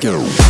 Go.